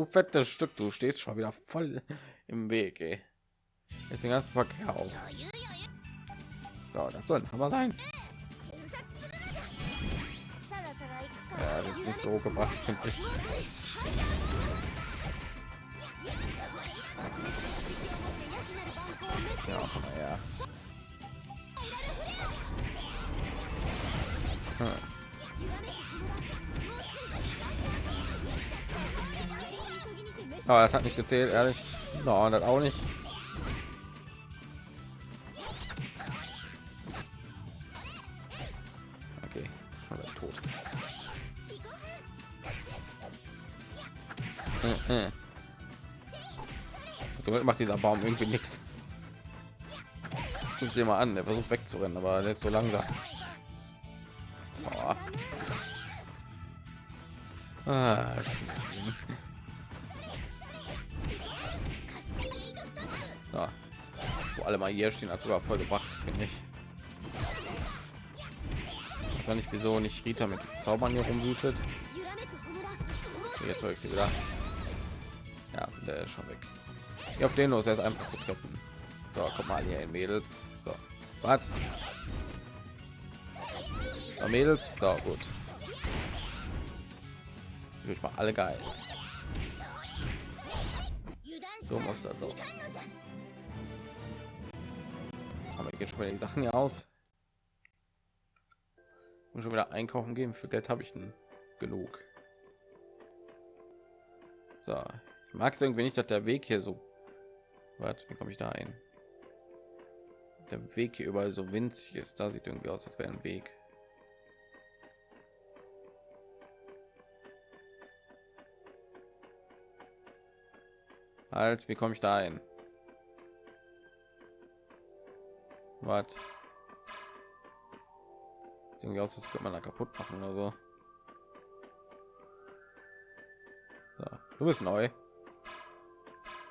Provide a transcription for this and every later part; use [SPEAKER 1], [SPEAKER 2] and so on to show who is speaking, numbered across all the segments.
[SPEAKER 1] du fettes Stück, du stehst schon wieder voll im Weg. Ey. Jetzt den ganzen Verkehr auf. So, das soll aber sein. Ja, das ist nicht so gebracht, finde ich. Ja, komm. Aber das hat nicht gezählt, ehrlich. No, das auch nicht. Okay, wieder tot. Äh. Somit macht dieser Baum irgendwie nichts. Guck dir mal an, der versucht wegzurennen, aber der ist so langsam. Ah, Wo alle mal hier stehen, hat sogar voll gebracht, finde ich. Ich weiß nicht, wieso nicht Rita mit Zaubern hier rumwütet. Jetzt ich sie wieder. Ja, der ist schon weg. Ja, auf den los, er ist einfach zu treffen. So, kommt mal hier in Mädels. So, was? So, Mädels, so gut. Ich mal alle geil. So muss das doch. Aber ich schon wieder die Sachen hier aus. Und schon wieder einkaufen gehen. Für Geld habe ich denn genug. So, ich mag es irgendwie nicht, dass der Weg hier so. Was? Wie komme ich da ein? Der Weg hier überall so winzig ist. Da sieht irgendwie aus, als wäre ein Weg. Halt, wie komme ich da ein? Was? Irgendwie aus, das könnte man da kaputt machen oder so. so. Du bist neu.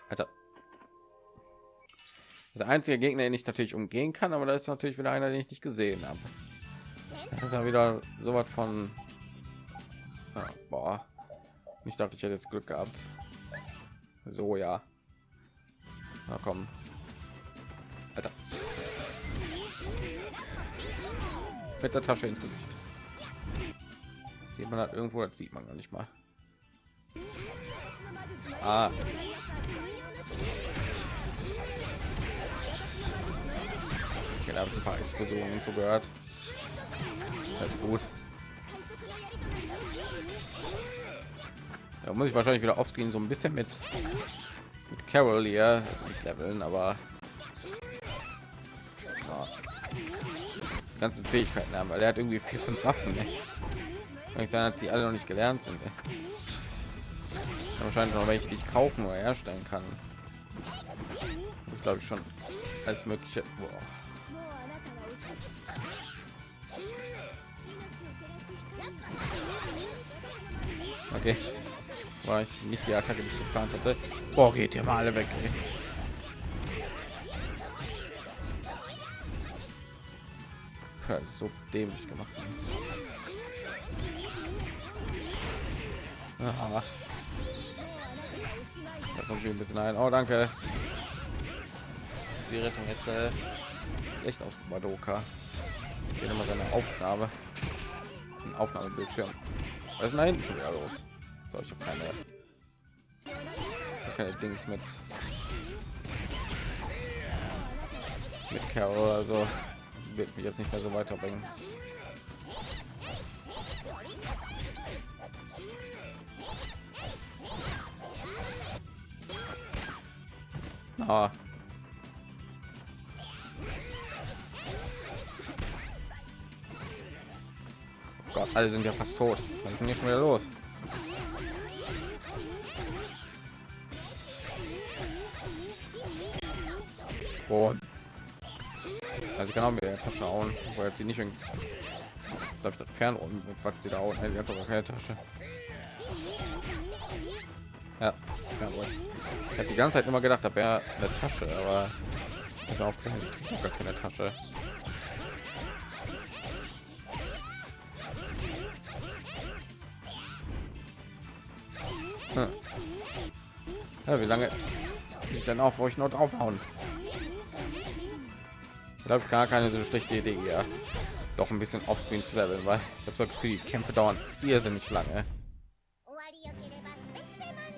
[SPEAKER 1] Alter. Der einzige Gegner, den ich natürlich umgehen kann, aber da ist natürlich wieder einer, den ich nicht gesehen habe. Das ist ja wieder so was von. Ja, boah. Ich dachte, ich hätte jetzt Glück gehabt. So ja. Na komm. Alter. Mit der Tasche ins Gesicht. Sieht hat irgendwo, das sieht man gar nicht mal. Ah. Okay, da habe ich ein paar Explosionen so gehört. Das ist gut. Da muss ich wahrscheinlich wieder aufscreen so ein bisschen mit, mit Carol hier leveln, aber ganzen Fähigkeiten haben, weil er hat irgendwie vier, fünf Waffen. Ich sagen, die alle noch nicht gelernt sind. Ne? Wahrscheinlich noch welche, die ich kaufen oder herstellen kann. Ich glaube schon als mögliche. Boah. Okay war ich nicht die Attacke, die ich geplant hatte. Boah, geht ihr mal alle weg. Ey. Ja, so dämlich gemacht. Da kommt ein bisschen ein. Oh, danke. Die Rettung ist äh, echt aus Madoka. Hier nochmal seine Aufnahme. Ein Aufnahmebildschirm. Was ist denn da hinten schon wieder los? So, ich habe keine, keine Dings mit mit Carol, also wird mich jetzt nicht mehr so weiterbringen. Ah. Oh Gott, alle sind ja fast tot. Was ist denn hier schon wieder los? Und also ich kann auch Tasche hauen, wo jetzt sie nicht glaube ich das Fernrohr mit was sie da hauen. Die hat doch keine Tasche. Ja. Ich habe die ganze Zeit immer gedacht, da wäre eine Tasche, aber ich auch gar keine Tasche. Hm. Ja, wie lange ich dann auch, wo ich noch draufhauen? Glaube gar keine so schlechte Idee, ja. Doch ein bisschen offscreen zu leveln, weil ich habe die Kämpfe dauern irrsinnig lange.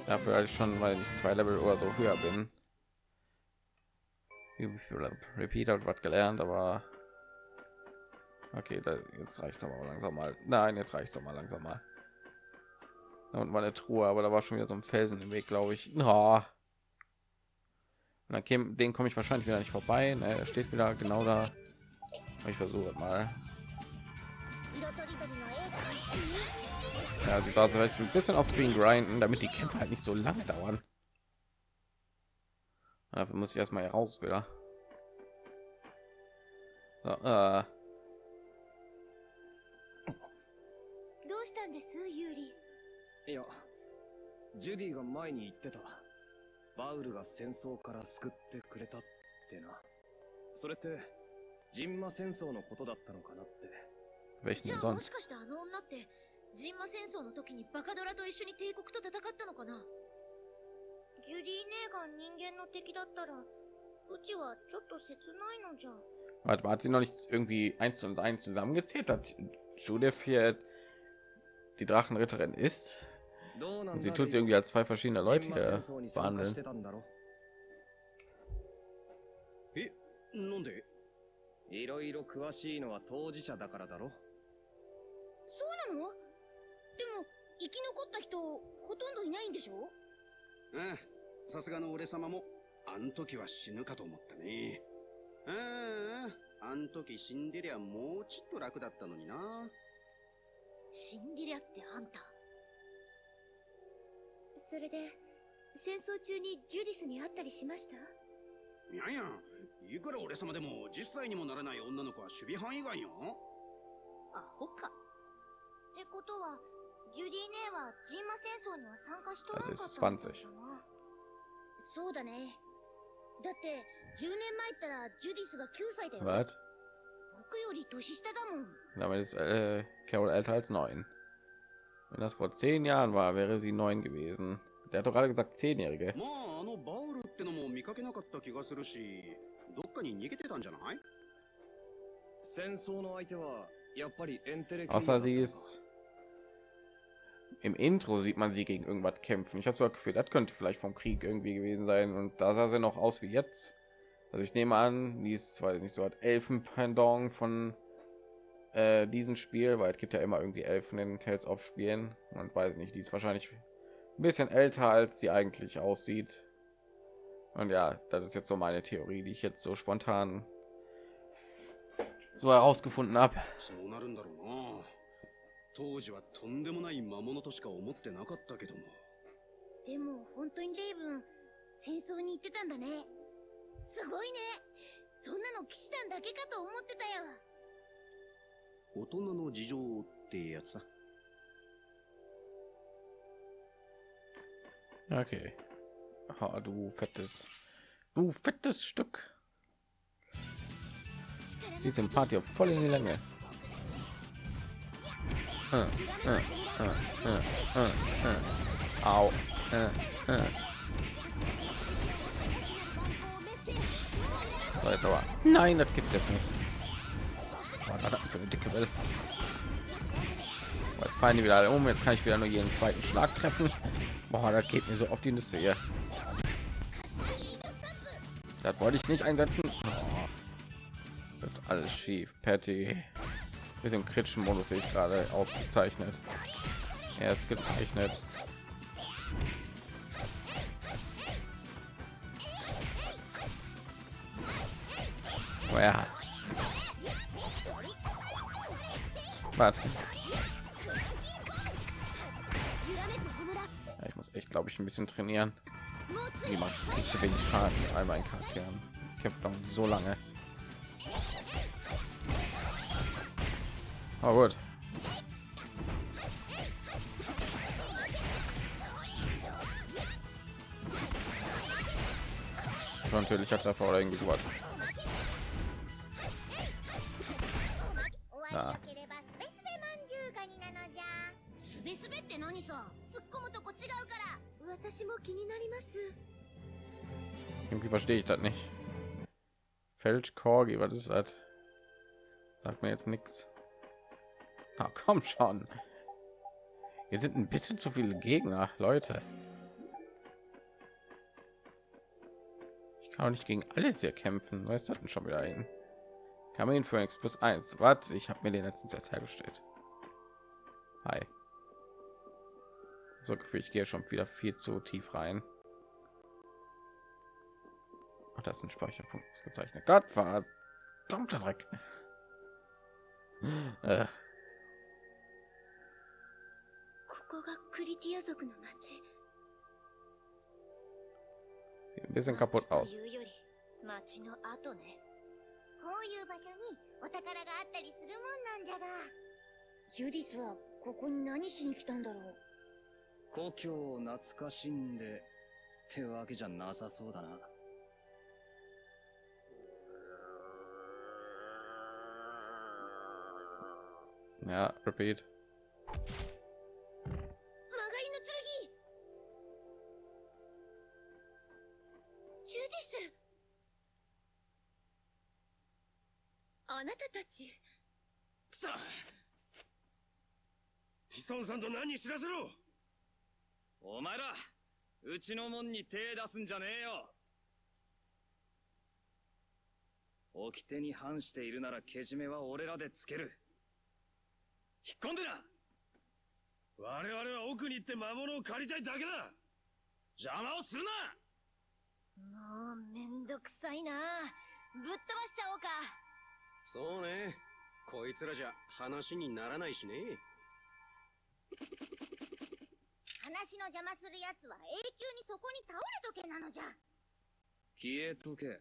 [SPEAKER 1] Dafür als schon, weil ich zwei Level oder so höher bin. Repeat hat was gelernt, aber okay, da, jetzt reicht aber langsam mal. Nein, jetzt reicht es mal langsam mal. und meine Truhe, aber da war schon wieder so ein Felsen im Weg, glaube ich. Oh. Und dann käme, den komme ich wahrscheinlich wieder nicht vorbei. Ne, er steht wieder genau da. Ich versuche mal. Ja, sie also vielleicht ein bisschen auf Screen grinden, damit die Kämpfe halt nicht so lange dauern. Dafür muss ich erstmal heraus wieder. So, äh.
[SPEAKER 2] どうしたんですユーリ
[SPEAKER 3] いやジュディが前に言ってた バウルが戦争から救ってくれたってなそれってジンマ戦争のことだったのかなって
[SPEAKER 2] じゃあもしかしてあの女ってジンマ戦争の時にバカドラと一緒に帝国と戦ったのかな？ジュリー姉が人間の敵だったらうちはちょっと切ないのじゃ
[SPEAKER 1] Warte mal, hat sie noch nicht irgendwie eins und eins zusammengezählt? Hat Judith hier die Drachenritterin ist?
[SPEAKER 3] どうなん
[SPEAKER 1] Und
[SPEAKER 3] だ
[SPEAKER 1] sie tut sie irgendwie als zwei verschiedene
[SPEAKER 3] ジ
[SPEAKER 1] Leute
[SPEAKER 3] ンマ戦争に参加し
[SPEAKER 1] behandeln.
[SPEAKER 4] なんで
[SPEAKER 3] いろいろ詳しいのは当事者だからだろ。
[SPEAKER 2] そうなの？でも生き残った人ほとんどいないんでしょ？
[SPEAKER 4] ああさすがの俺様もあん時は死ぬかと思ったね。あああん時死んでりゃもうちっと楽だったのにな。
[SPEAKER 2] シンデレアってあんた
[SPEAKER 5] それで戦争中にジュディスに会ったりしました？
[SPEAKER 4] いやいやいくら俺様でも10歳にもならない女の子は守備範囲外よ。
[SPEAKER 2] アホか。ってことはジュディ姉はジンマ戦争には参加しとらんかったのかな？そうだね。だって10年前ったらジュディスが9歳だよ
[SPEAKER 1] Was?
[SPEAKER 2] 僕より年下だもん。
[SPEAKER 1] Damit ist äh, Carol älter als neun. Wenn das vor zehn Jahren war, wäre sie neun gewesen. Der hat doch gerade gesagt zehnjährige. Außer sie ist im Intro sieht man sie gegen irgendwas kämpfen. Ich habe so gefühlt, das könnte vielleicht vom Krieg irgendwie gewesen sein und da sah sie noch aus wie jetzt. Also ich nehme an, die ist zwar nicht so hat Elfenpendant von äh, diesem Spiel, weil es gibt ja immer irgendwie Elfen in Tales of Spielen und weiß nicht, die ist wahrscheinlich ein bisschen älter als sie eigentlich aussieht. Und ja, das ist jetzt so meine Theorie, die ich jetzt so spontan so herausgefunden habe.
[SPEAKER 4] そうなるんだろうな当時はとんでもない魔物としか思ってなかったけども
[SPEAKER 2] でも本当にレイブン戦争に行ってたんだねすごいねそんなの騎士団だけかと思ってたよ
[SPEAKER 4] 大人の事情ってやつさ
[SPEAKER 1] Okay. Ha, du fettes, du fettes Stück. Sie sind Party voll in die Länge. Äh, äh, äh, äh, äh, äh. Au. Äh, äh. So, jetzt aber. Nein, das gibt's jetzt nicht. Das für eine dicke Welle? Jetzt fallen die wieder um. Jetzt kann ich wieder nur jeden zweiten Schlag treffen. Boah, das geht mir so auf die Nüsse hier. Das wollte ich nicht einsetzen. Oh. Wird alles schief. Patty. Mit dem kritischen Modus sehe ich gerade ausgezeichnet. Er ist gezeichnet. Oh ja. Glaube ich, ein bisschen trainieren. Wie man kriegt so wenig Schaden mit all meinen Charakteren. Kämpft dann so lange. Aber gut. Schon natürlicher Treffer oder irgendwie sowas.
[SPEAKER 6] 終
[SPEAKER 1] irgendwie verstehe ich das nicht. Felsch Korgi, was ist das? Sagt mir jetzt nichts. Ah, komm schon. Hier sind ein bisschen zu viele Gegner, Leute. Ich kann auch nicht gegen alles hier kämpfen. Was ist das denn schon wieder hin? Kamin für X plus 1. Warte, ich habe mir den letzten Satz hergestellt. Hi. So Gefühl, ich gehe schon wieder viel zu tief rein. Ach, das ist ein Speicherpunkt gezeichnet. Gott, verdammter Dreck. Äh. Sieht ein bisschen kaputt aus.
[SPEAKER 2] 町の後ねこういう場所にお宝があったりするもんなんじゃがジュディスはここに何しに来たんだろう
[SPEAKER 3] 故郷を懐かしんでってわけじゃなさそうだな。
[SPEAKER 1] Ja, repeat.
[SPEAKER 2] 曲がりの剣。
[SPEAKER 5] ジュディス。あなたたち。
[SPEAKER 3] くそティソンさんと何知らせろお前らうちの門に手出すんじゃねえよ。掟に反しているならけじめは俺らでつける。引っ込んでな。我々は奥に行って魔物を借りたいだけだ。邪魔をするな。
[SPEAKER 2] もうめんどくさいな。ぶっ飛ばしちゃおうか。
[SPEAKER 4] そうね。こいつらじゃ話にならないしね
[SPEAKER 2] 話の邪魔するやつは永久にそこに倒れとけなのじゃ。
[SPEAKER 3] 消えとけ。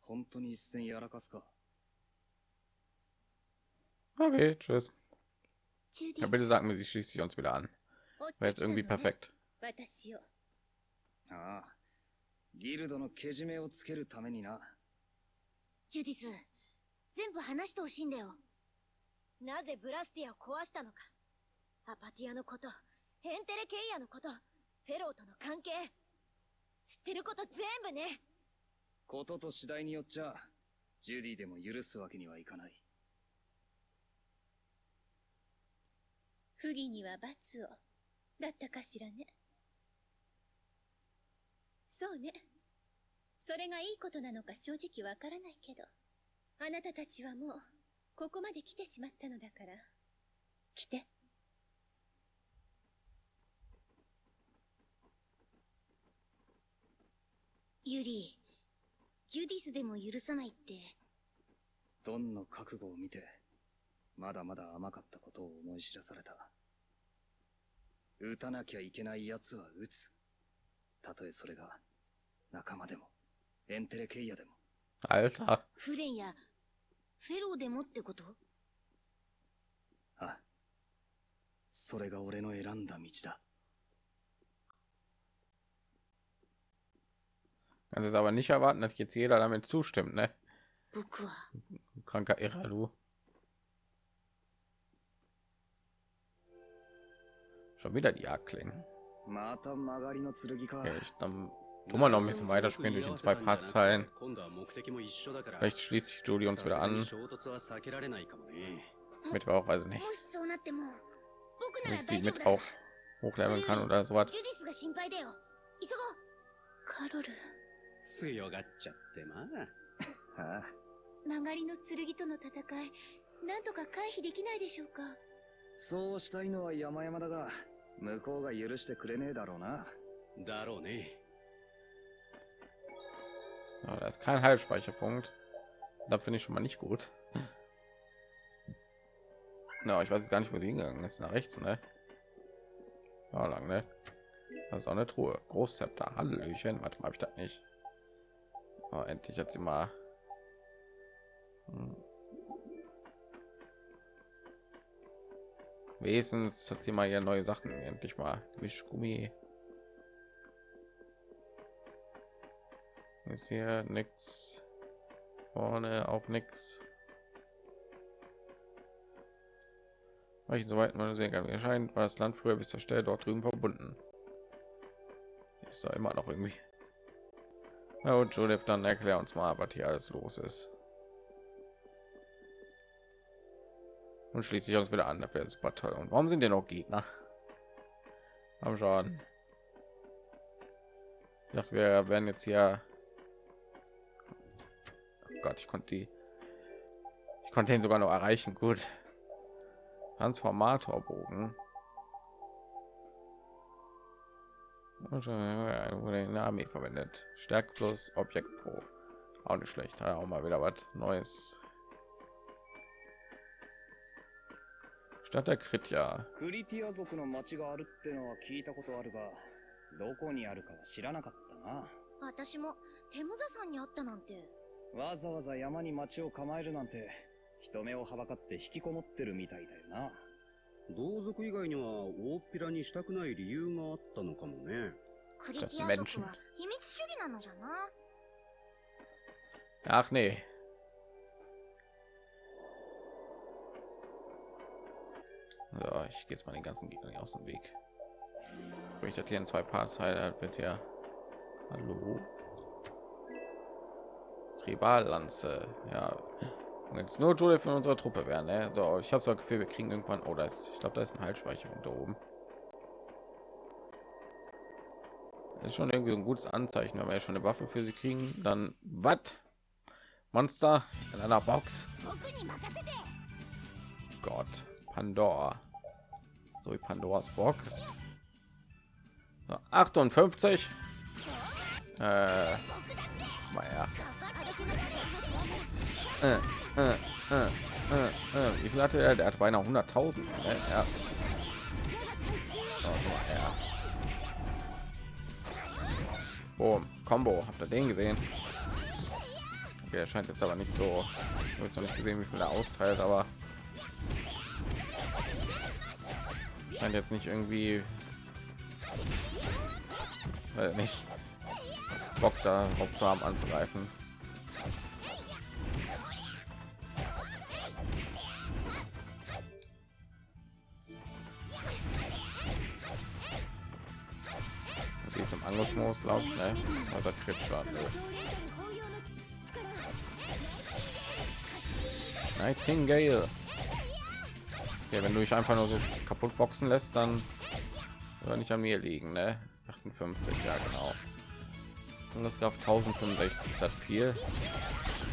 [SPEAKER 3] 本当に一戦やらかすか。
[SPEAKER 1] Okay, tschüss.
[SPEAKER 5] ジュデ
[SPEAKER 1] Ja,
[SPEAKER 5] ィ
[SPEAKER 1] bitte
[SPEAKER 5] ス
[SPEAKER 1] sagen wir, sie schließt sich uns wieder an.
[SPEAKER 5] 追って
[SPEAKER 1] Wäre jetzt irgendwie
[SPEAKER 5] ね
[SPEAKER 1] perfekt.
[SPEAKER 5] 私を
[SPEAKER 3] ああギルドのけじめをつけるためにな。
[SPEAKER 2] ジュディス全部話してほしいんだよ。なぜブラスティアを壊したのか。アパティアのことヘンテレケイアのことフェローとの関係知ってること全部ね。
[SPEAKER 3] ことと次第によっちゃジュディでも許すわけにはいかない。
[SPEAKER 5] 不義には罰を。だったかしらね。そうね。それがいいことなのか正直わからないけどあなたたちはもうここまで来てしまったのだから。来て
[SPEAKER 2] ユリジュディスでも許さないって。
[SPEAKER 3] ドンの覚悟を見てまだまだ甘かったことを思い知らされた。撃たなきゃいけない奴は撃つ。たとえそれが仲間でもエンテレケイヤでも。
[SPEAKER 1] Alter.
[SPEAKER 2] フレンやフェローでもってこと？
[SPEAKER 3] あそれが俺の選んだ道だ
[SPEAKER 1] Kannst es aber nicht erwarten, dass jetzt jeder damit zustimmt, ne? Kranker Irrer, du. Schon wieder die Jagdklingen. Okay, ich dann tun wir noch ein bisschen weiter spielen durch die zwei Parts. Vielleicht schließt sich Julie uns wieder an. Mit auch,
[SPEAKER 2] also
[SPEAKER 1] nicht. Wenn ich sie mit auch hochleveln kann oder
[SPEAKER 5] so was.
[SPEAKER 4] 強がっちゃってまあ
[SPEAKER 3] はあ
[SPEAKER 5] 曲がりの剣との戦いなんとか回避できないでしょうか
[SPEAKER 3] そうしたいのは山々だが向こうが許してくれねえだろうな
[SPEAKER 4] だろうね
[SPEAKER 1] Ja, da ist kein Heilspeicherpunkt. Da finde ich schon mal nicht gut. Na, ich weiß jetzt gar nicht, wo sie hingegangen ist. Nach rechts, ne? Ja, lang, ne? Das ist auch eine Truhe. Großzepter. Hallöchen. Warte mal, habe ich das nicht? Oh, endlich hat sie mal. Hm. Wesens hat sie mal hier neue Sachen. Endlich mal. Wischgummi. Ist hier nichts. Vorne auch nichts. Ich soweit man sehen kann. Erscheint war das Land früher bis zur Stelle dort drüben verbunden. ist da immer noch irgendwie. Ja, und Judith, dann erklär uns mal, was hier alles los ist. Und schließlich uns wieder an, super toll. Und warum sind denn noch Gegner? Haben schon. Ich dachte, wir werden jetzt hier. Oh Gott, ich konnte die. Ich konnte ihn sogar noch erreichen. Gut. Transformatorbogen. wurde in der Armee verwendet. Stärke plus Objekt pro. Auch nicht schlecht. Ja, auch mal wieder was Neues. Stadt der Krit ja.
[SPEAKER 6] クリティア族の町があるってのは聞いたことあるが、どこにあるかは知らなかったな。
[SPEAKER 2] 私もテムザさんに会ったなんて
[SPEAKER 6] わざわざ山に町を構えるなんて、人目をはばかって引きこもってるみたいだよな。
[SPEAKER 4] 同族以外には大っぴらにしたくない理由があったのかもね。
[SPEAKER 2] クリティア族は秘密主義なのじゃな
[SPEAKER 1] Ach nee. So, ich gehe jetzt mal den ganzen Gegner aus dem Weg. Ich hatte hier in zwei Parts Highlight bitte ja. Hallo. Triballanze. Ja. Jetzt nur Judith von unserer Truppe werden. Ne? So, ich habe so ein Gefühl, wir kriegen irgendwann. Oh, da ist, ich glaube, da ist ein Heilspeicher da oben. Das ist schon irgendwie ein gutes Anzeichen, wenn wir ja schon eine Waffe für sie kriegen. Dann was? Monster in einer Box. Gott, Pandora. So wie Pandoras Box. So, 58. Äh, mal ja. Äh, äh, äh, äh, Wie viel hatte er? Der hat beinahe 100.000. Äh, ja. Boom, Combo. Habt ihr den gesehen? Okay, er scheint jetzt aber nicht so. Habe noch nicht gesehen, wie viel er austeilt, aber scheint jetzt nicht irgendwie äh, nicht Bock da zu haben anzugreifen. Angriffsmodus, glaube ich, ne? Also Crit-Schaden. Nightingale. Okay, wenn du dich einfach nur so kaputt boxen lässt, dann soll nicht an mir liegen, ne? 58, ja genau. Und das gab 1065, das hat viel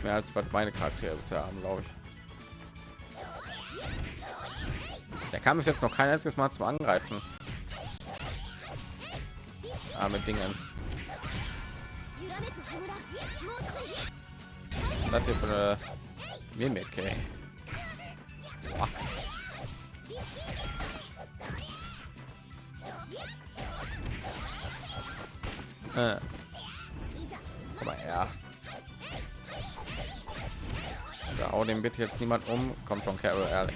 [SPEAKER 1] mehr als was meine Charaktere bisher haben, glaube ich. Der kam es jetzt noch kein einziges Mal zum Angreifen. Mit Dingen. Das hier für eine Mimik, ey. Boah. Äh. Da hau den bitte jetzt niemand um. Kommt schon, Carol, ehrlich.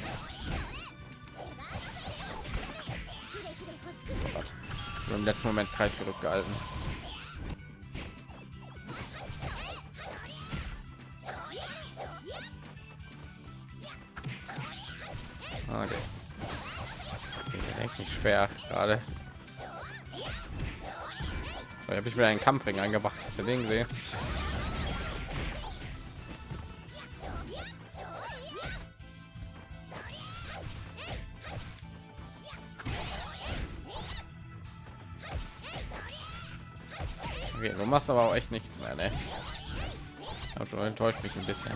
[SPEAKER 1] Im letzten Moment Kreis zurückgehalten. Okay. Nicht schwer gerade. Da habe ich mir einen Kampfring eingebracht. Hast du den gesehen? Okay, du machst aber auch echt nichts mehr, ne? Ich schon enttäuscht mich ein bisschen.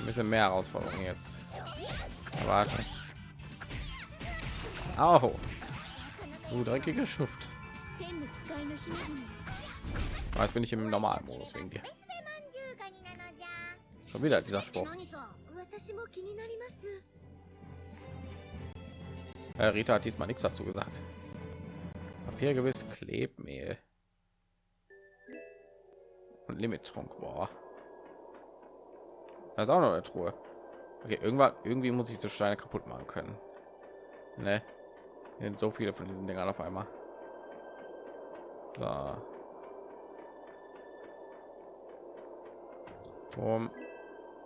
[SPEAKER 1] Ein bisschen mehr Herausforderungen jetzt. Erwarte. Au. Du dreckige Schuft. Ah, jetzt bin ich im normalen Modus wegen dir. Schon wieder dieser Spruch. Äh, Rita hat diesmal nichts dazu gesagt. Papier gewiss Klebmehl und Limittrunk. Boah. Das ist auch noch eine Truhe. Okay, irgendwann irgendwie muss ich so Steine kaputt machen können. Ne? sind so viele von diesen Dingern auf einmal. So. Um,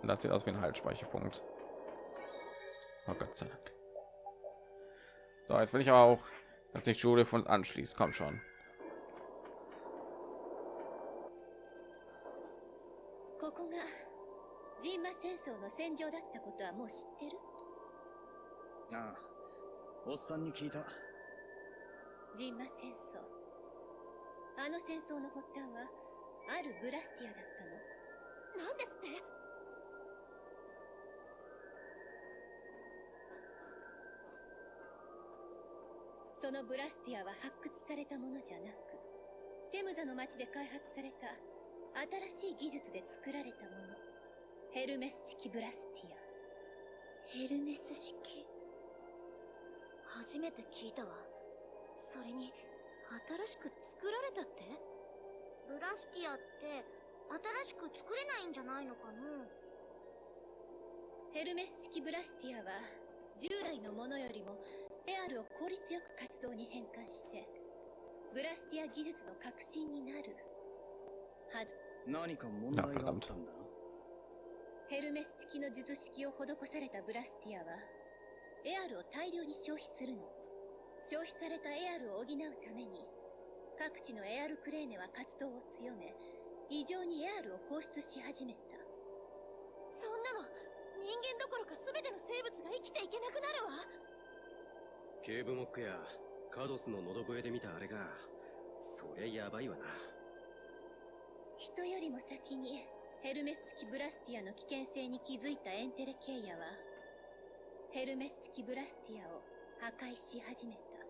[SPEAKER 1] das sieht aus wie ein Haltspeicherpunkt. Oh Gott sei Dank. So, jetzt will ich auch, dass sich Judith von anschließt. Komm schon.
[SPEAKER 5] ここがジンマ戦争の戦場だったことはもう知ってる？
[SPEAKER 6] ああおっさんに聞いた。
[SPEAKER 5] ジンマ戦争。あの戦争の発端はあるブラスティアだったの。
[SPEAKER 2] なんですって？
[SPEAKER 5] そのブラスティアは発掘されたものじゃなくテムザの町で開発された新しい技術で作られたもの。ヘルメス式ブラスティア。
[SPEAKER 2] ヘルメス式？初めて聞いたわ。それに新しく作られたって？ブラスティアって新しく作れないんじゃないのかな？
[SPEAKER 5] ヘルメス式ブラスティアは従来のものよりもエアルを効率よく活動に変換してブラスティア技術の革新になる。はず
[SPEAKER 6] 何か問題があったんだな。
[SPEAKER 5] ヘルメス式の術式を施されたブラスティアはエアルを大量に消費するの。消費されたエアルを補うために各地のエアルクレーネは活動を強め異常にエアルを放出し始めた。
[SPEAKER 2] そんなの人間どころか全ての生物が生きていけなくなるわ。
[SPEAKER 4] ケーブモックやカドスの喉笛で見たあれがそりゃやばいわな
[SPEAKER 5] 人よりも先にヘルメス式ブラスティアの危険性に気づいたエンテレケイアはヘルメス式ブラスティアを破壊し始めた。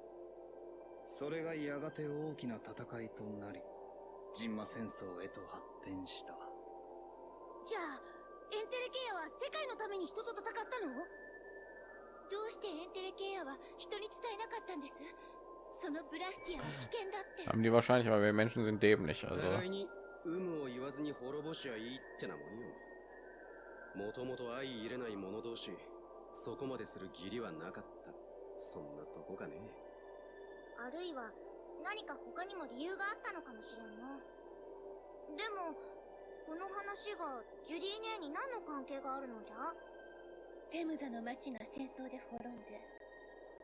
[SPEAKER 6] それがやがて大きな戦いとなりジンマ戦争へと発展した。
[SPEAKER 2] じゃあエンテレケイアは世界のために人と戦ったの？
[SPEAKER 5] どうしてエンテレケイアは人に伝えなかったんです？そのブラスティアは危険だって。
[SPEAKER 1] Haben die wahrscheinlich, aber wir Menschen sind dämlich, also.
[SPEAKER 4] 有無を言わずに滅ぼしゃいいってなもんよ。もともと相入れない者同士そこまでする義理はなかった。そんなとこかね。
[SPEAKER 2] あるいは何か他にも理由があったのかもしれんなでもこの話がジュディ姉に何の関係があるのじゃ？
[SPEAKER 5] テムザの町が戦争で滅んで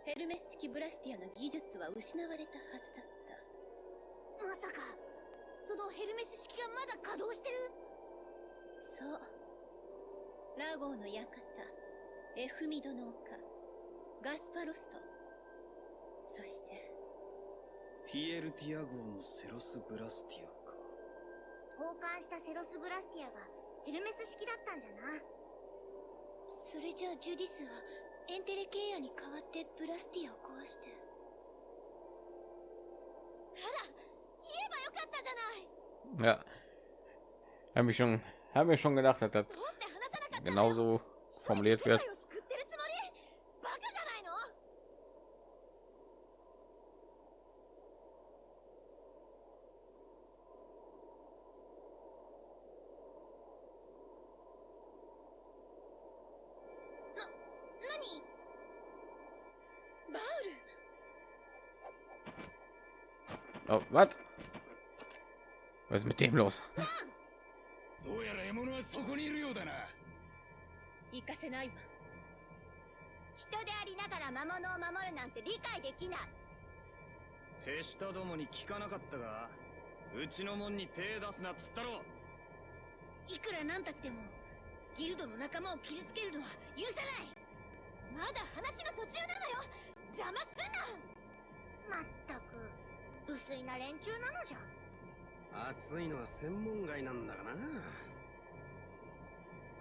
[SPEAKER 5] ヘルメス式ブラスティアの技術は失われたはずだった。
[SPEAKER 2] まさかそのヘルメス式がまだ稼働してる？
[SPEAKER 5] そう。ラゴーの館。エフミドの丘。ガスパロスト。そして。
[SPEAKER 6] ピエルティア号のセロス・ブラスティアか。
[SPEAKER 2] 交換したセロス・ブラスティアがヘルメス式だったんじゃな。
[SPEAKER 5] それじゃあジュディスはエンテレケイアに代わってブラスティアを壊して。
[SPEAKER 2] あら
[SPEAKER 1] Ja. Habe ich schon, haben wir schon gedacht, dass das genauso formuliert wird. Oh, was? Mit dem los?
[SPEAKER 7] どうやら獲物はそこにいるようだな。
[SPEAKER 5] 行かせないわ。
[SPEAKER 2] 人でありながら魔物を守るなんて理解できない。
[SPEAKER 6] 手下どもに聞かなかったがうちの門に手出すなっつったろ。
[SPEAKER 2] いくらなんたちでもギルドの仲間を傷つけるのは許さない。まだ話の途中なのよ。邪魔すんな。まったく無粋な連中なのじゃ
[SPEAKER 4] 熱いのは専門外なんだがな。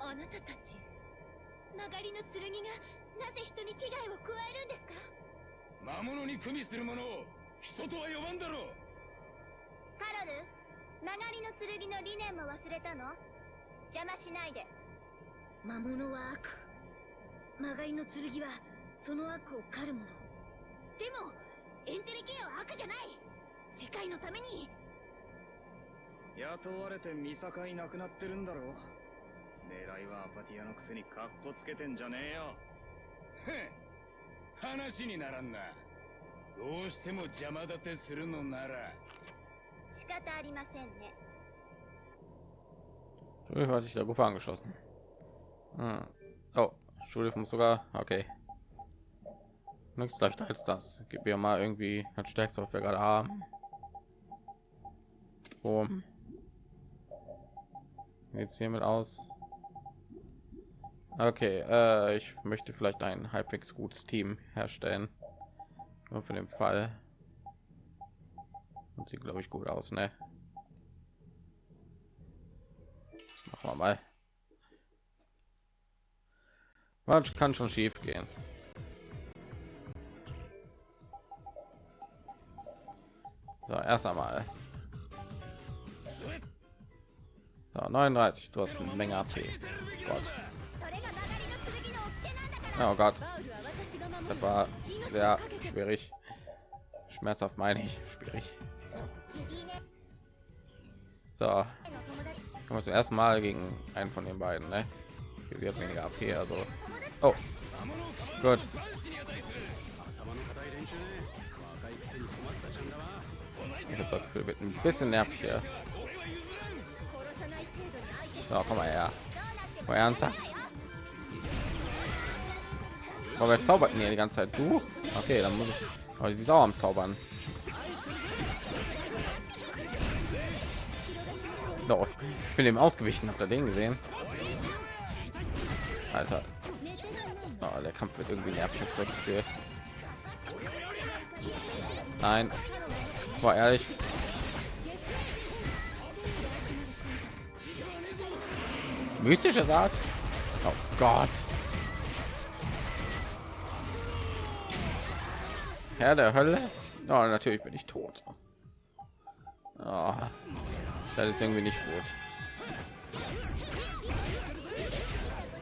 [SPEAKER 5] あなたたち曲がりの剣がなぜ人に危害を加えるんですか？
[SPEAKER 7] 魔物に組みする者を人とは呼ばんだろう。
[SPEAKER 2] カロル曲がりの剣の理念も忘れたの？邪魔しないで。魔物は悪。曲がりの剣はその悪を狩るものでもエンテレケアは悪じゃない。世界のために
[SPEAKER 6] 雇われて見境なくなってるんだろ狙いはアパティアのくせにカッコつけてんじゃねえよ
[SPEAKER 7] へん話にならんなどうしても邪魔立てするのなら
[SPEAKER 2] 仕方ありませんね
[SPEAKER 1] Schulhilfe hat sich der Gruppe angeschlossen. Hm. Oh, Schulhilfe muss sogar. Okay. Nichts leichter als das. Gib mir mal irgendwie das stärkste, was wir gerade haben. Boom. Jetzt hiermit aus. Okay, äh, ich möchte vielleicht ein halbwegs gutes Team herstellen. Nur für den Fall. Und sieht glaube ich gut aus, ne? Machen wir mal. Was kann schon schief gehen? So, erst einmal. 39, du hast eine Menge AP. Gott. Oh Gott. Das war sehr schwierig. Schmerzhaft meine ich. Schwierig. So. Kommen wir zum Mal gegen einen von den beiden, ne? Sie hat weniger AP, also. Oh. Gut. Ich habe das Gefühl, wird ein bisschen nervig hier. So, komm mal her. Mal ernsthaft. Aber wer zaubert hier die ganze Zeit? Du? Okay, dann muss ich. Aber sie ist auch am Zaubern. Doch, ich bin dem ausgewichen. Habt ihr den gesehen? Alter. Oh, der Kampf wird irgendwie nervig. Nein. War ehrlich. Mystische Art. Oh Gott. Herr der Hölle. Oh, natürlich bin ich tot. Oh, das ist irgendwie nicht gut.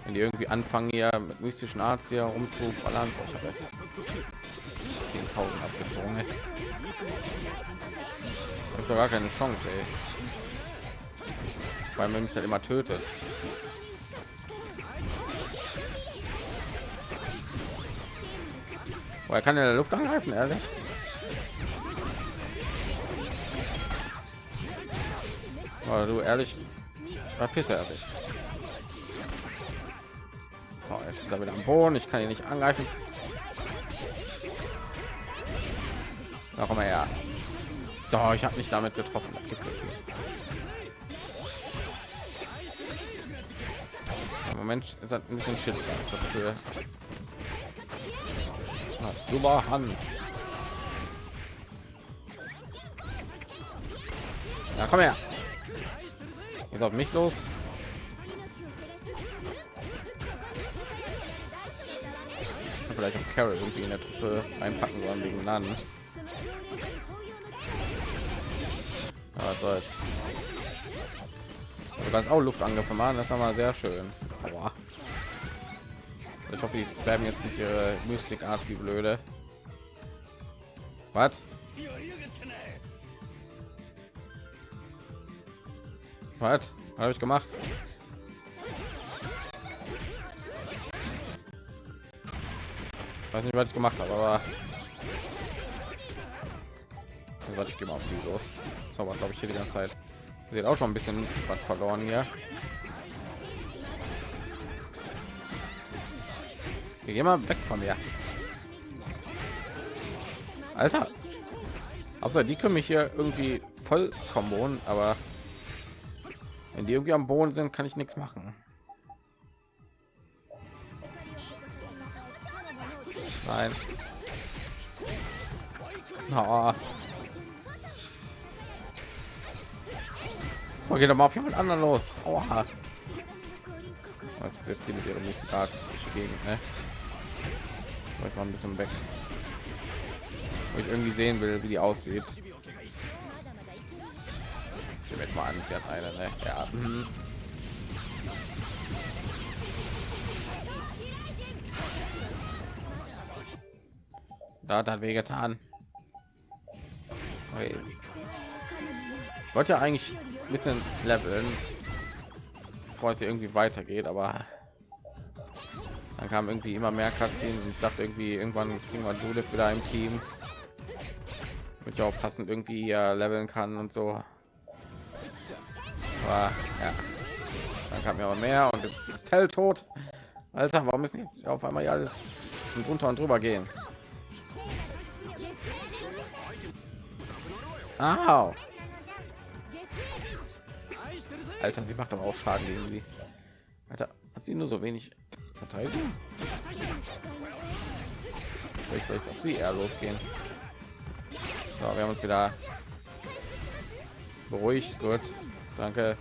[SPEAKER 1] Wenn die irgendwie anfangen hier mit mystischen Arzt hier rumzuballern, oh, ich habe 10.000 abgezogen. Ich habe gar keine Chance, ey. Weil man mich halt immer tötet. Er kann in der Luft angreifen, ehrlich. Oh, du ehrlich, verpiss er sich. Oh, jetzt ist er wieder am Boden. Ich kann ihn nicht angreifen. Warum er ja? Doch, ich habe nicht damit getroffen. Moment ist ein bisschen dafür. Super Hand. Ja, komm her. Jetzt auf mich los. Vielleicht auch Carol irgendwie in der Truppe einpacken sollen wegen Nan. Was soll's. Du kannst auch Luftangriff machen, das ist aber sehr schön. Aua. Ich hoffe, die spammen jetzt nicht ihre Mystik Art wie blöde. Was? Was habe ich gemacht? Weiß nicht, was ich gemacht habe, aber was ich gehe mal auf sie los. Zauber, glaube ich, hier die ganze Zeit. Sieht auch schon ein bisschen was verloren hier. Geh mal weg von mir. Alter. Außer die können mich hier irgendwie voll kombonen, aber wenn die irgendwie am Boden sind, kann ich nichts machen. Nein. Oh. Oh, geht doch mal auf jemand anderen los. Oha. Jetzt wird sie mit ihrer Musikart gegen, ne? Ich mal ein bisschen weg wo ich irgendwie sehen will wie die aussieht ich jetzt mal an sie hat eine ne? ja mhm. da hat er weh getan okay. wollte ja eigentlich ein bisschen leveln bevor es irgendwie weitergeht aber dann kam irgendwie immer mehr Cutscenes und ich dachte irgendwie irgendwann kriegen wir Judith wieder im Team. Mit ja auch passend irgendwie leveln kann und so. Aber ja. Dann kam ja aber mehr und jetzt ist Tell tot. Alter warum ist jetzt auf einmal ja alles und runter und drüber gehen? Au. Alter, sie macht aber auch Schaden gegen sie. Alter, hat sie nur so wenig Verteidigung? Vielleicht, vielleicht auf sie eher losgehen. So, wir haben uns wieder beruhigt. Gut, danke.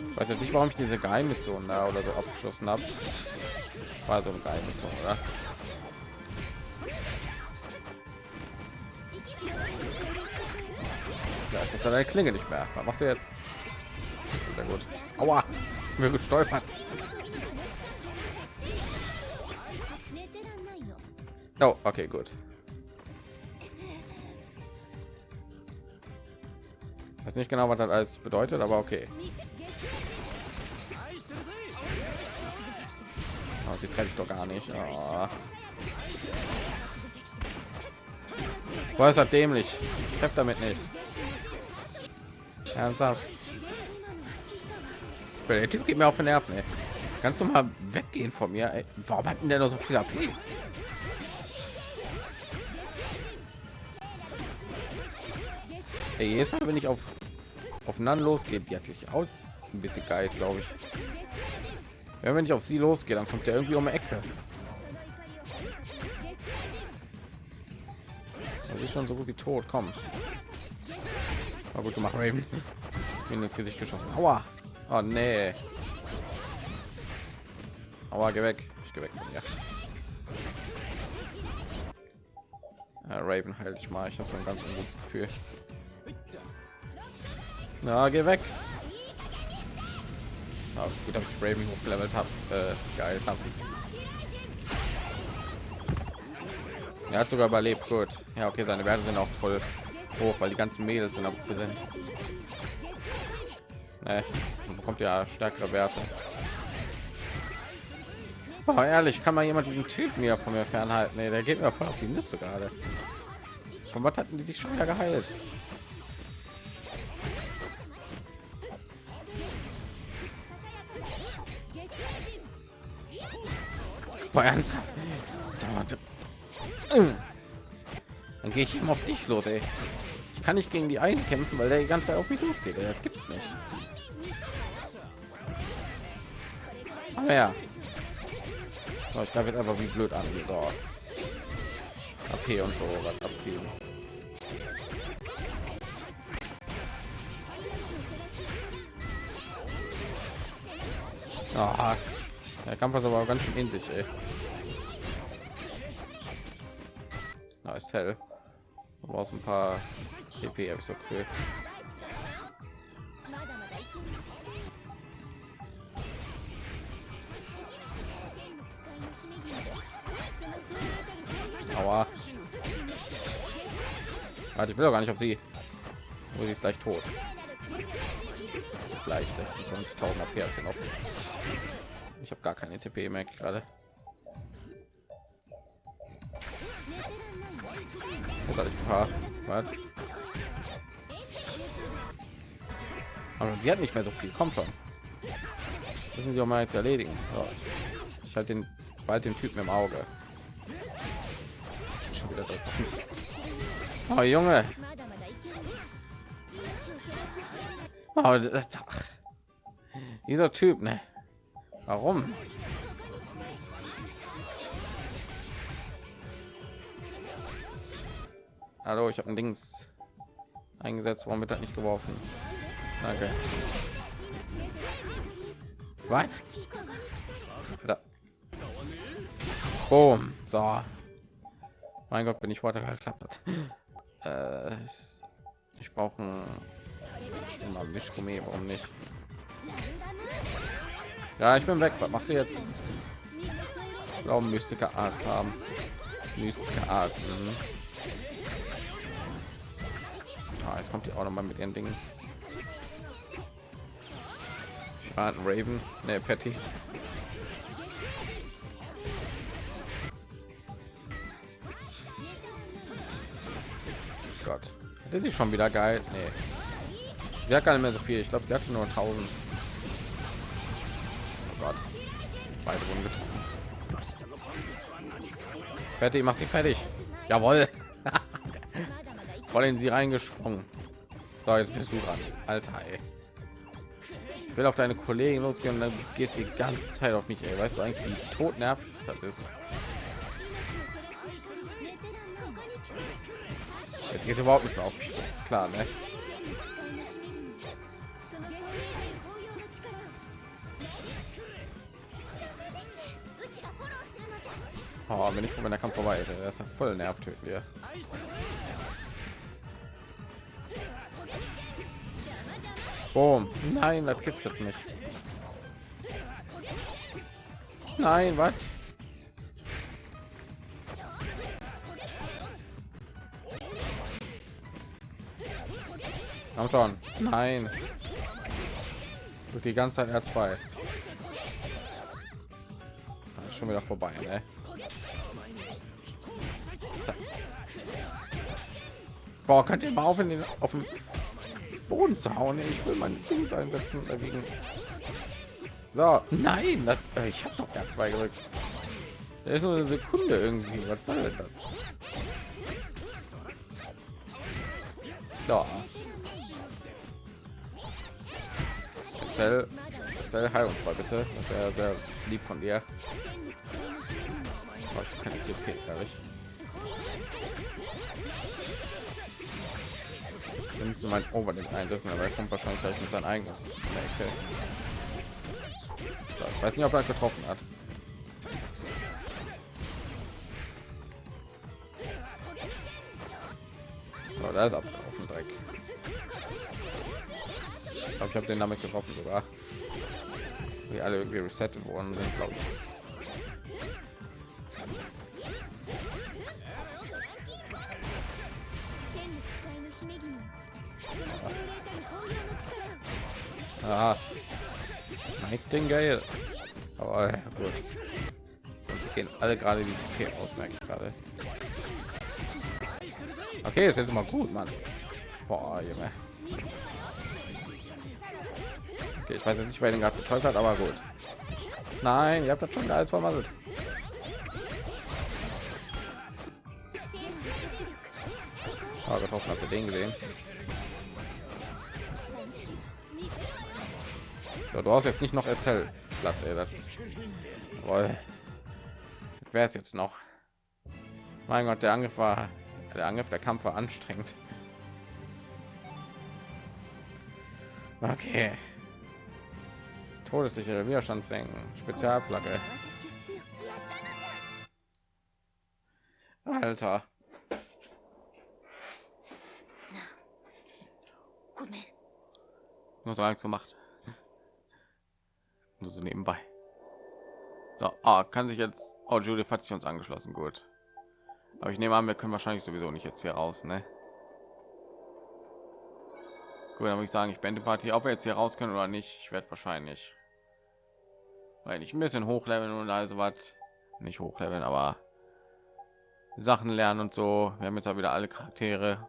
[SPEAKER 1] Ich weiß nicht, warum ich diese Geheimmission da oder so abgeschlossen habe. War so eine Geheimmission, oder? Ist deine Klinge nicht mehr. Was machst du jetzt? Sehr gut. Aua, mir gestolpert. Oh, okay, gut. weiß nicht genau was das alles bedeutet aber okay oh, sie treffe ich doch gar nicht oh. Boah, ist das dämlich ich treffe damit nicht ernsthaft der typ geht mir auf den nerven ey. kannst du mal weggehen von mir ey? warum hat denn der noch so viel? Ey, jedes Mal, wenn ich auf aufeinander losgeht, die hat sich aus ein bisschen geil, glaube ich. Ja, wenn ich auf sie losgehe, dann kommt er irgendwie um die Ecke. Das ist schon so gut wie tot. Komm. War gut gemacht, Raven. Ihn ins Gesicht geschossen. Aua. Oh nee. Aua, geh weg. Ich geh weg mir. Ja, Raven halt ich mal. Ich habe so ein ganz gutes Gefühl. Na, geh weg. Oh, gut, dass ich Raven hochgelevelt habe. Äh, geil, hab Er hat sogar überlebt. Gut. Ja, okay, seine Werte sind auch voll hoch, weil die ganzen Mädels sind abgesehen. Nee, bekommt ja stärkere Werte. Oh, ehrlich, kann man jemand diesen Typ mir von mir fernhalten? Nee, der geht mir voll auf die Liste gerade. Von was hatten die sich schon wieder geheilt? Boah, ernsthaft. Dann gehe ich ihm auf dich los, ey. Ich kann nicht gegen die einen kämpfen, weil der die ganze Zeit auf mich losgeht. Ey. Das gibt's nicht. Aber ja. So, ich glaube jetzt einfach wie blöd an. So. AP und so was abziehen. Oh, der Kampf ist aber ganz schön in sich, ey. Na, ist hell. Brauchst ein paar CP, habe ich so viel. Aua. Warte, ich will doch gar nicht auf sie. Wo sie ist gleich tot. Gleich 26.000 AP als noch. Ich habe gar keine TP mehr gerade. Paar. Was? Aber die hat nicht mehr so viel. Kommt schon. Müssen sie auch mal jetzt erledigen. So. Ich halte den bald den Typen im Auge. Schon wieder Oh, Junge. Oh, das, dieser Typ, ne? Warum? Hallo, ich habe ein Dings eingesetzt, warum wird das nicht geworfen? Danke. Was? Boom. So. Mein Gott, bin ich weiter geklappt. Äh, ich brauche ein Mischgummi, warum nicht? Ja, ich bin weg. Was machst du jetzt? Glauben mystische Art haben. Mystische Art. Mhm. Ah, jetzt kommt die auch noch mal mit ihren Dingen. Ah, Raven, ne, Patty. Gott, das ist schon wieder geil. Nee. Sie hat gar nicht mehr so viel. Ich glaube, sie hat nur 1000. Gott. Beide wurden. Fertig, macht sie fertig. Jawohl. Voll in sie reingesprungen. So, jetzt bist du dran. Alter, ey. Ich will auf deine Kollegen losgehen dann gehst du die ganze Zeit auf mich, ey. Weißt du eigentlich, wie tot nervt das ist? Jetzt geht überhaupt nicht mehr auf mich, das ist klar, ne? Oh, wenn ich von meiner Kampf vorbei ist, ist ja voll nervt töten Boom. Nein, das gibt's jetzt nicht. Nein, was? Komm schon. Nein. Durch die ganze Zeit R2. Schon wieder vorbei, ne? Boah, könnt ihr mal auf in den auf den Boden zu hauen? Ich will mein Ding einsetzen dagegen. So, nein, das, äh, ich habe doch r zwei gedrückt. Da ist nur eine Sekunde irgendwie. Was soll das? Ja. Estelle, Estelle, heil uns mal bitte. Das wäre sehr lieb von dir. Oh, ich kann nicht. Nimmst du mein Overlink einsetzen, aber er kommt wahrscheinlich gleich mit sein eigenes ich weiß nicht, ob er getroffen hat. So, da ist abgelaufen Dreck. Ich glaube, ich habe den damit getroffen sogar. Die alle irgendwie resettet worden sind, glaube ich. Ah. Nightingale. Aber ja, gut. Und sie gehen alle gerade die TP aus, merke ich gerade. Okay, ist jetzt mal gut, Junge. Okay, ich weiß nicht, wer den gerade betäubt hat, aber gut. Nein, ihr habt das schon alles vermasselt. Oh, getroffen habt ihr den gesehen. So, du hast jetzt nicht noch SL Platz, ey, das wäre es jetzt noch. Mein Gott, der Angriff war der Angriff, der Kampf war anstrengend. Okay. Todessichere Widerstandsrängen, Spezialflagge. Alter. Nur so gemacht nur so nebenbei. So ah, kann sich jetzt oh, Judith hat sich uns angeschlossen gut. Aber ich nehme an wir können wahrscheinlich sowieso nicht jetzt hier raus ne? gut dann würde ich sagen ich bin die party. Ob wir jetzt hier raus können oder nicht ich werde wahrscheinlich weil ich ein bisschen hochleveln und also was nicht hochleveln aber sachen lernen und so. Wir haben jetzt auch wieder alle charaktere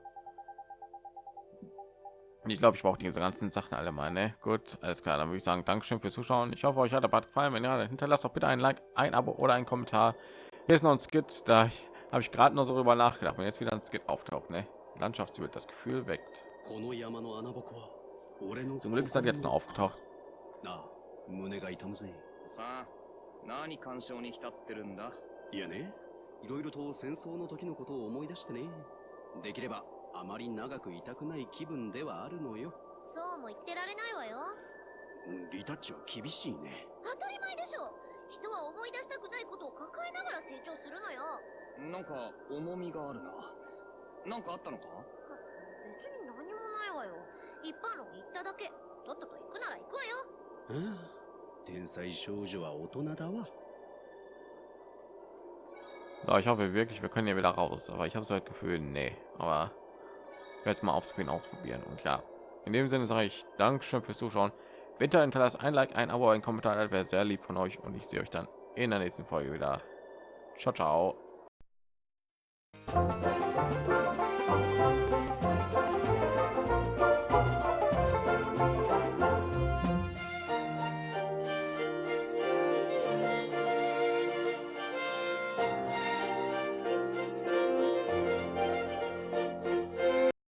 [SPEAKER 1] ich glaube, ich brauche diese ganzen Sachen alle mal. Ne? Gut, alles klar. Dann würde ich sagen, Dankeschön fürs Zuschauen. Ich hoffe, euch hat der Bad gefallen. Wenn ja, dann hinterlasst doch bitte ein Like, ein Abo oder ein Kommentar. Hier ist noch ein Skit. Da habe ich gerade noch so darüber nachgedacht. Wenn jetzt wieder ein Skit auftaucht, ne? Landschaftsbild, das Gefühl weckt. Zum Glück ist das jetzt noch aufgetaucht. さあ何干渉に浸ってるんだいやねいろいろと戦争の時のことを思い出してねできれば あまり長くいたくない気分ではあるのよ。
[SPEAKER 2] そうも言ってられないわよ。
[SPEAKER 4] リタッチは厳しいね。
[SPEAKER 2] 当たり前でしょ。人は思い出したくないことを抱えながら成長するのよ。
[SPEAKER 6] なんか重みがあるな。なんかあったのか？
[SPEAKER 2] 別に何もないわよ。一般論言っただけ。とっとと行くなら行くわよ。
[SPEAKER 4] うん天才少女は大人だわ。
[SPEAKER 1] So, ich hoffe wirklich, wir können hier wieder raus, aber ich habe so das Gefühl, nee, aber jetzt mal aufspielen ausprobieren. Und ja in dem sinne sage ich dankeschön fürs zuschauen. Bitte hinterlasst ein like ein abo ein kommentar wäre sehr lieb von euch. Und ich sehe euch dann in der nächsten folge wieder. Ciao ciao